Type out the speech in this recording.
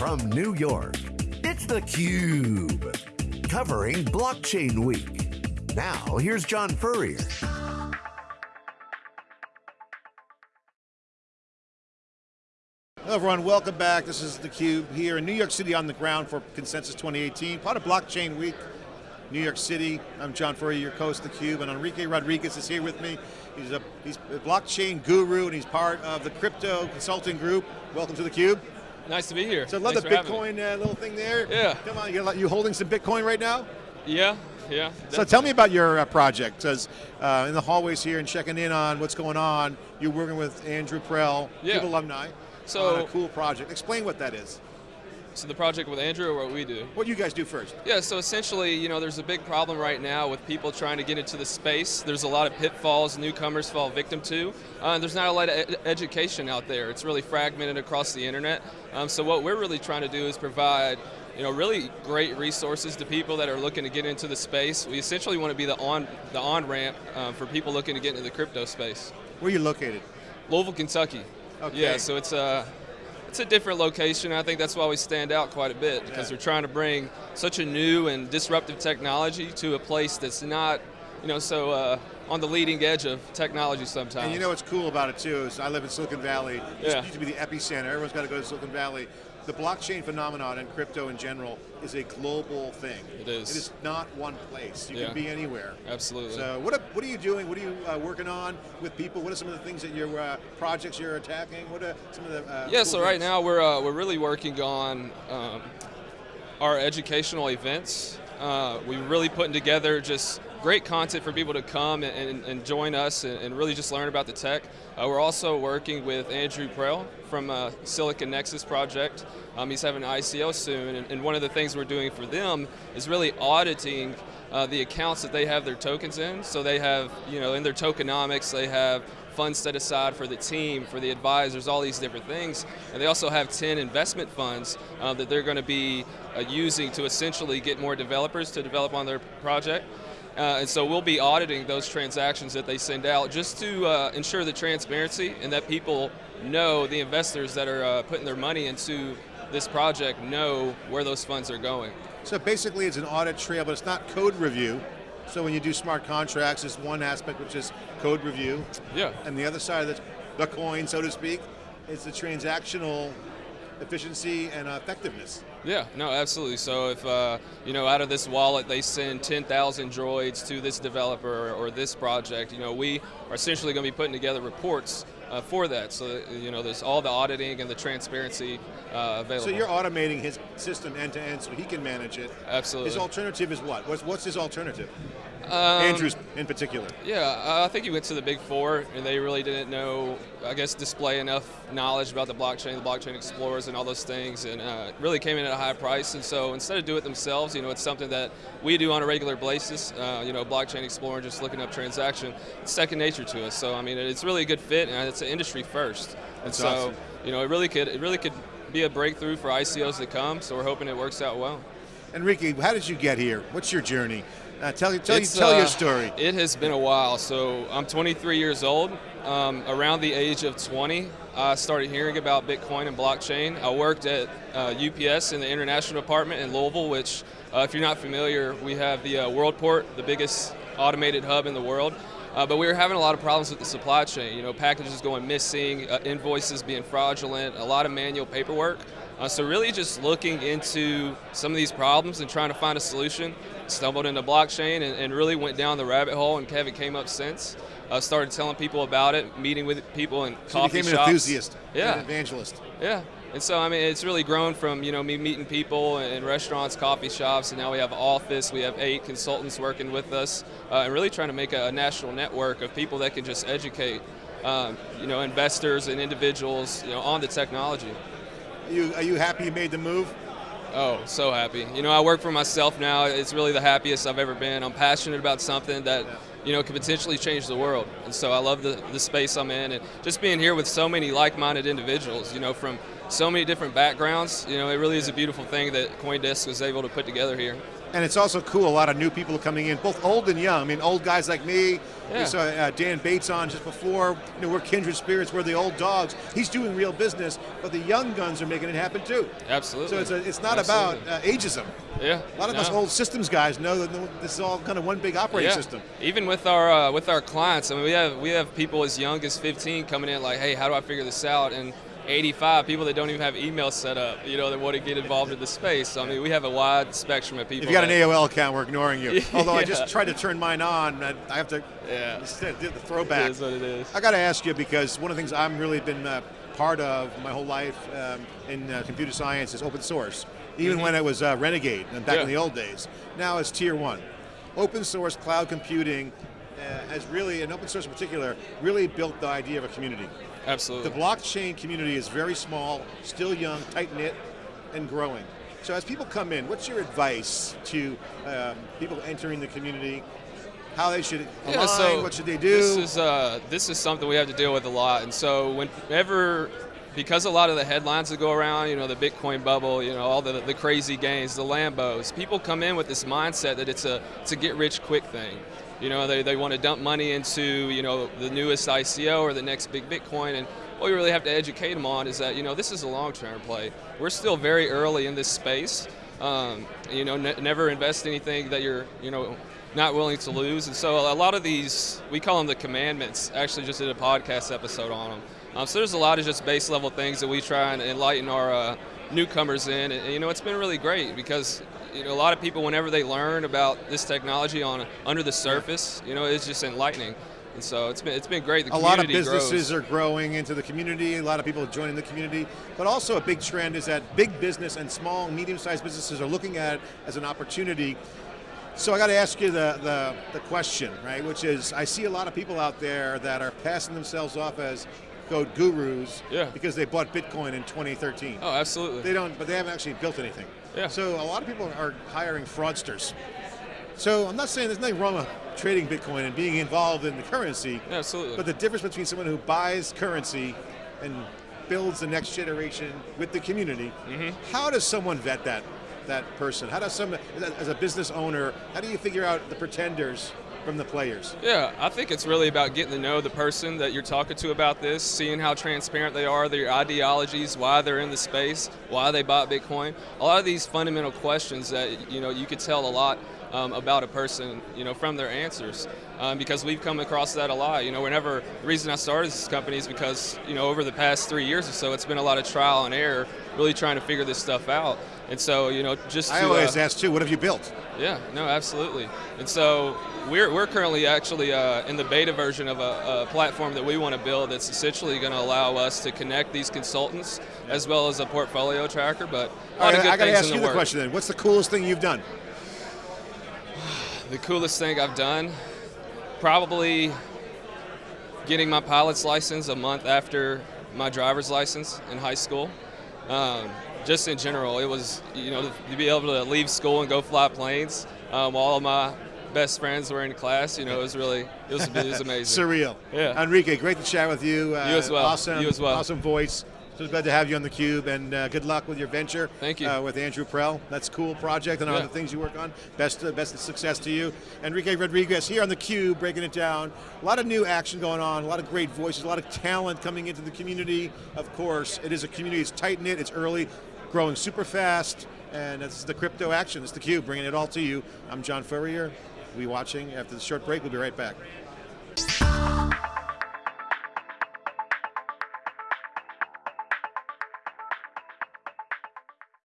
from New York, it's theCUBE. Covering Blockchain Week. Now, here's John Furrier. Hello everyone, welcome back. This is theCUBE here in New York City on the ground for Consensus 2018, part of Blockchain Week, New York City. I'm John Furrier, your host theCUBE, and Enrique Rodriguez is here with me. He's a, he's a blockchain guru and he's part of the crypto consulting group. Welcome to theCUBE. Nice to be here. So I love Thanks the Bitcoin uh, little thing there. Yeah. Come on, you, you holding some Bitcoin right now? Yeah, yeah. So tell me about your uh, project, because uh, in the hallways here and checking in on what's going on, you're working with Andrew Prell, Yeah. Alumni, So- on a cool project. Explain what that is. So the project with Andrew or what we do? What do you guys do first. Yeah, so essentially, you know, there's a big problem right now with people trying to get into the space. There's a lot of pitfalls newcomers fall victim to. Uh, there's not a lot of ed education out there. It's really fragmented across the internet. Um, so what we're really trying to do is provide you know, really great resources to people that are looking to get into the space. We essentially want to be the on the on ramp um, for people looking to get into the crypto space. Where are you located? Louisville, Kentucky. Okay. Yeah, so it's a it's a different location. I think that's why we stand out quite a bit because Yeah. we're trying to bring such a new and disruptive technology to a place that's not, you know, so uh, on the leading edge of technology sometimes. And you know what's cool about it too is I live in Silicon Valley. This Yeah. used to be the epicenter. Everyone's got to go to Silicon Valley. The blockchain phenomenon and crypto in general is a global thing. It is. It is not one place. You Yeah. can be anywhere. Absolutely. So what are, what are you doing? What are you uh, working on with people? What are some of the things that your uh, projects you're attacking? What are some of the uh, Yeah, cool so right now we're, uh, we're really working on um, our educational events. Uh, we're really putting together just great content for people to come and, and, join us and, and really just learn about the tech. Uh, we're also working with Andrew Prell from uh, Silicon Nexus project. Um, he's having an ICO soon, and, and one of the things we're doing for them is really auditing uh, the accounts that they have their tokens in. So they have, you know, in their tokenomics, they have funds set aside for the team, for the advisors, all these different things. And they also have 10 investment funds uh, that they're going to be uh, using to essentially get more developers to develop on their project. Uh, and so we'll be auditing those transactions that they send out just to uh, ensure the transparency and that people know, the investors that are uh, putting their money into this project know where those funds are going. So basically it's an audit trail, but it's not code review. So when you do smart contracts, there's one aspect which is code review, Yeah. and the other side of the, the coin, so to speak, is the transactional efficiency and effectiveness. Yeah, no, absolutely. So if, uh, you know, out of this wallet they send 10,000 droids to this developer or this project, you know, we are essentially going to be putting together reports uh, for that. So, that, you know, there's all the auditing and the transparency uh, available. So you're automating his system end to end so he can manage it. Absolutely. His alternative is what? What's, what's his alternative? Um, Andrew's in particular. Yeah, I think he went to the big four, and they really didn't know, I guess, display enough knowledge about the blockchain, the blockchain explorers, and all those things, and uh, really came in at a high price. And so instead of do it themselves, you know, it's something that we do on a regular basis. Uh, you know, blockchain explorer, just looking up transaction, it's second nature to us. So I mean, it's really a good fit, and it's an industry first. And so, awesome. you know, it really could, it really could be a breakthrough for ICOs to come. So we're hoping it works out well. Enrique, how did you get here? What's your journey? Uh, tell tell, It's, tell your uh, story. It has been a while. So I'm 23 years old. Um, around the age of 20, I started hearing about Bitcoin and blockchain. I worked at uh, UPS in the international department in Louisville, which, uh, if you're not familiar, we have the uh, Worldport, the biggest automated hub in the world. Uh, but we were having a lot of problems with the supply chain. You know, packages going missing, uh, invoices being fraudulent, a lot of manual paperwork. Uh, so really just looking into some of these problems and trying to find a solution. Stumbled into blockchain and, and really went down the rabbit hole and Kevin came up since. Uh, started telling people about it, meeting with people in So coffee became an shops. enthusiast, Yeah. an evangelist. Yeah. And so, I mean, it's really grown from, you know, me meeting people in restaurants, coffee shops, and now we have office, we have eight consultants working with us, uh, and really trying to make a, a national network of people that can just educate, um, you know, investors and individuals, you know, on the technology. Are you, are you happy you made the move? Oh, so happy. You know, I work for myself now. It's really the happiest I've ever been. I'm passionate about something that, you know, could potentially change the world. And so I love the, the space I'm in and just being here with so many like-minded individuals, you know, from so many different backgrounds. You know, it really is a beautiful thing that CoinDesk was able to put together here. And it's also cool, a lot of new people are coming in, both old and young. I mean, old guys like me, Yeah. we saw uh, Dan Bates on just before, you know, we're kindred spirits, we're the old dogs. He's doing real business, but the young guns are making it happen too. Absolutely. So it's, a, it's not Absolutely. about uh, ageism. yeah. A lot of no. us old systems guys know that this is all kind of one big operating yeah. system. Even with our uh, with our clients, I mean, we have we have people as young as 15 coming in like, hey, how do I figure this out? And 85 people that don't even have email set up, you know, that want to get involved in the space. So, I mean, we have a wide spectrum of people. If you got an AOL account, we're ignoring you. Although I just tried to turn mine on, and I have to Yeah. the It throwback. is what it is. I got to ask you because one of the things I've really been uh, part of my whole life um, in uh, computer science is open source. Even when it was uh, Renegade and back in Mm-hmm. The old days. Now it's tier one. Open source cloud computing uh, has really, and open source in particular, really built the idea of a community. Absolutely. The blockchain community is very small, still young, tight knit, and growing. So as people come in, what's your advice to um, people entering the community? How they should align? Yeah, so what should they do? This is uh, this is something we have to deal with a lot, and so whenever, because a lot of the headlines that go around, you know, the Bitcoin bubble, you know, all the the crazy gains, the Lambos, people come in with this mindset that it's a it's a get rich quick thing. You know, they, they want to dump money into you know the newest ICO or the next big Bitcoin, and what we really have to educate them on is that you know this is a long-term play. We're still very early in this space. Um, you know, ne- never invest anything that you're you know not willing to lose. And so a lot of these, we call them the commandments. Actually, just did a podcast episode on them. Um, so there's a lot of just base level things that we try and enlighten our uh, newcomers in. And, you know, it's been really great because you know a lot of people, whenever they learn about this technology on under the surface, you know, it's just enlightening. And so it's been it's been great. The a lot of businesses grows. are growing into the community. A lot of people are joining the community. But also a big trend is that big business and small, medium-sized businesses are looking at it as an opportunity. So I got to ask you the, the, the question, right? Which is, I see a lot of people out there that are passing themselves off as code gurus Yeah. because they bought Bitcoin in 2013. Oh, absolutely. They don't, but they haven't actually built anything. Yeah. So a lot of people are hiring fraudsters. So I'm not saying there's nothing wrong with trading Bitcoin and being involved in the currency. Yeah, absolutely. But the difference between someone who buys currency and builds the next generation with the community, Mm-hmm. how does someone vet that that person? How does someone, as a business owner, how do you figure out the pretenders from the players? Yeah, I think it's really about getting to know the person that you're talking to about this, seeing how transparent they are, their ideologies, why they're in the space, why they bought Bitcoin. A lot of these fundamental questions that you know you could tell a lot um, about a person, you know, from their answers, um, because we've come across that a lot. You know, whenever the reason I started this company is because you know over the past three years or so, it's been a lot of trial and error, really trying to figure this stuff out. And so, you know, just I to, always uh, ask too, what have you built? yeah, no, absolutely. And so we're, we're currently actually uh, in the beta version of a, a platform that we want to build that's essentially going to allow us to connect these consultants as well as a portfolio tracker. But a lot I, of good I got to ask in you the, the question then. What's the coolest thing you've done? The coolest thing I've done, probably getting my pilot's license a month after my driver's license in high school. Um, just in general, it was you know to be able to leave school and go fly planes um, while all of my best friends were in class. You know, it was really it was, it was amazing. Surreal. Yeah. Enrique, great to chat with you. Uh, You as well. Awesome. You as well. Awesome voice. So glad to have you on the Cube, and uh, good luck with your venture. Thank you. Uh, with Andrew Prell. That's a cool project and Yeah. the things you work on. Best uh, best of success to you. Enrique Rodriguez here on the Cube, breaking it down. A lot of new action going on. A lot of great voices. A lot of talent coming into the community. Of course, it is a community. It's tight knit. It's early, growing super fast, and it's the crypto action. It's the Cube, bringing it all to you. I'm John Furrier. We watching after the short break. We'll be right back.